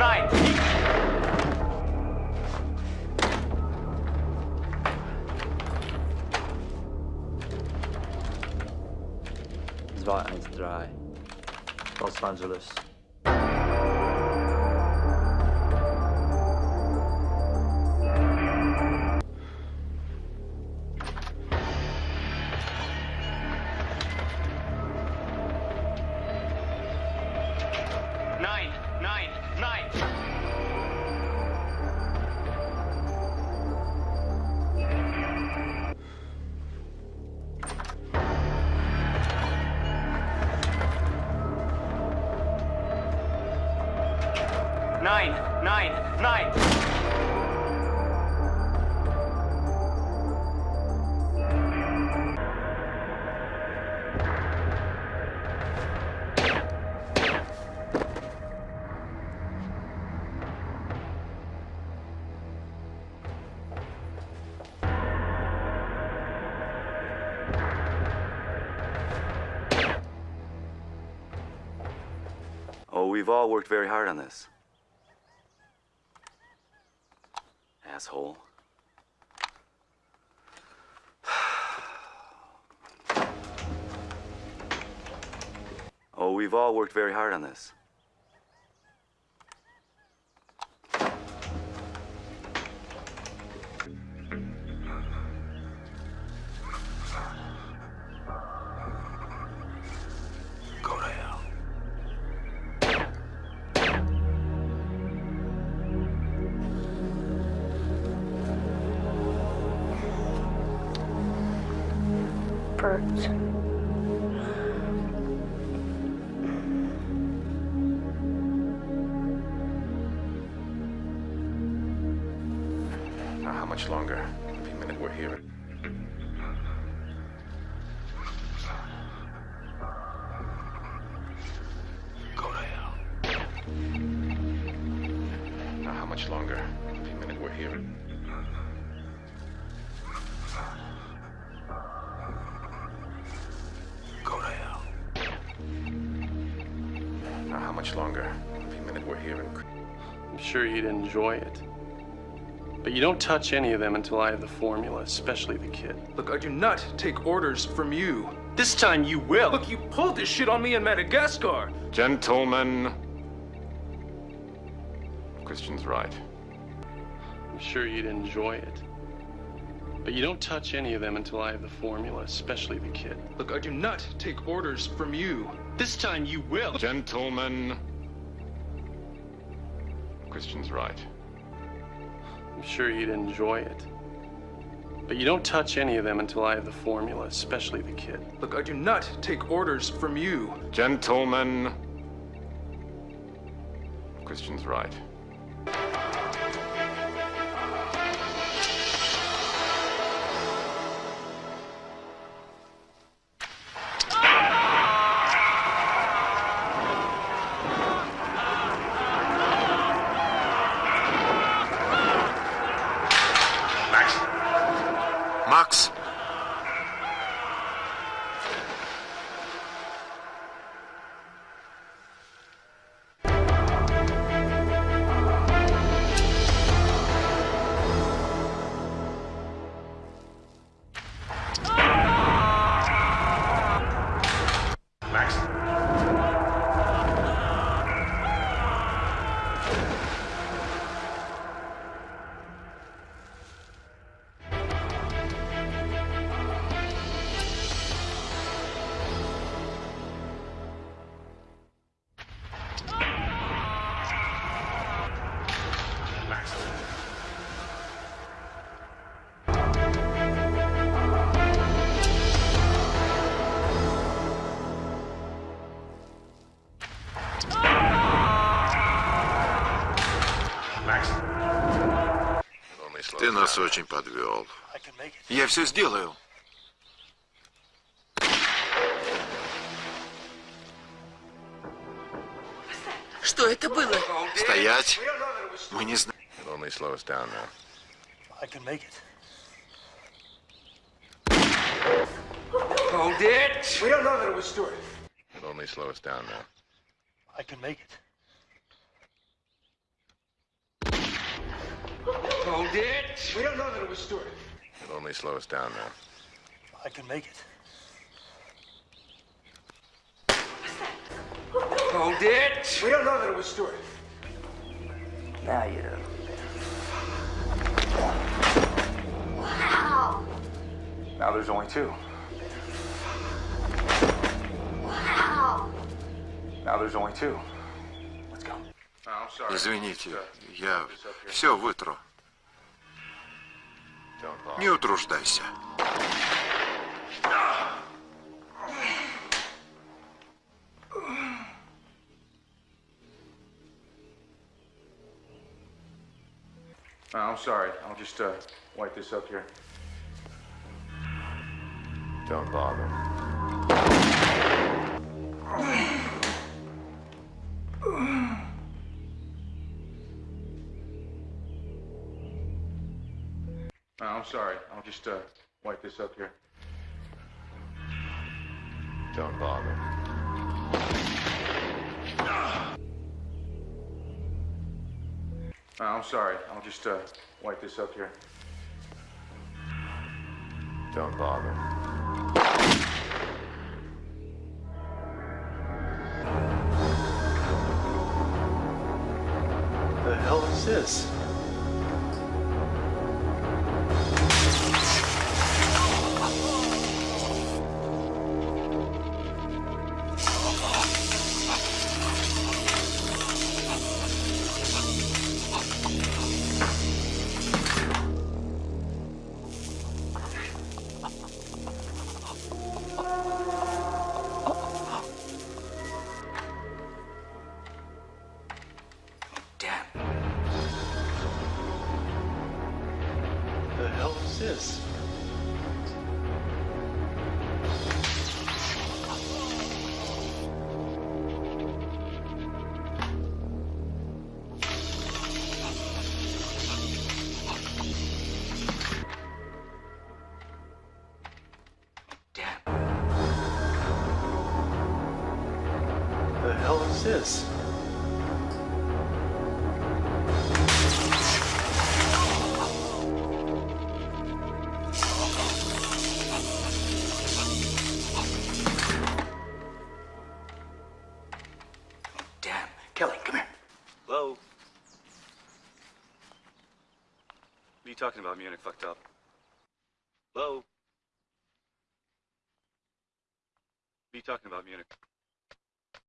nine. Zwar eins drei. Los Angeles. Nine. Oh, we've all worked very hard on this. Asshole. Oh, we've all worked very hard on this. Bert. Now, how much longer? Every minute we're here. Go to hell. Now, how much longer? Every minute we're here. Much longer? Every minute we're here. I'm sure you'd enjoy it. But you don't touch any of them until I have the formula, especially the kid. Look, I do not take orders from you. This time you will. Look, you pulled this shit on me in Madagascar. Gentlemen. Christian's right. I'm sure you'd enjoy it. But you don't touch any of them until I have the formula, especially the kid. Look, I do not take orders from you. This time you will. Gentlemen. Christian's right. I'm sure you'd enjoy it. But you don't touch any of them until I have the formula, especially the kid. Look, I do not take orders from you. Gentlemen. Christian's right. Max. Нас очень подвел. Я все сделаю. Что это было? Стоять. Мы не знаем. Hold it. We don't know that it was Stuart. It'll only slow us down now. I can make it. Hold it! We don't know that it was Stewart. It'll only slow us down now. I can make it. Hold it! We don't know that it was Stewart. Now you do. Now there's only two. Now there's only two. Извините, я все вытру. Не утруждайся. I'm sorry. I'll just uh, wipe this up here. Don't bother. I'm sorry. I'll just uh, wipe this up here. Don't bother. I'm sorry. I'll just uh, wipe this up here. Don't bother. The hell is this? What the hell is this? Damn. Kelly, come here. Hello? What are you talking about, Munich fucked up? Hello? What are you talking about, Munich?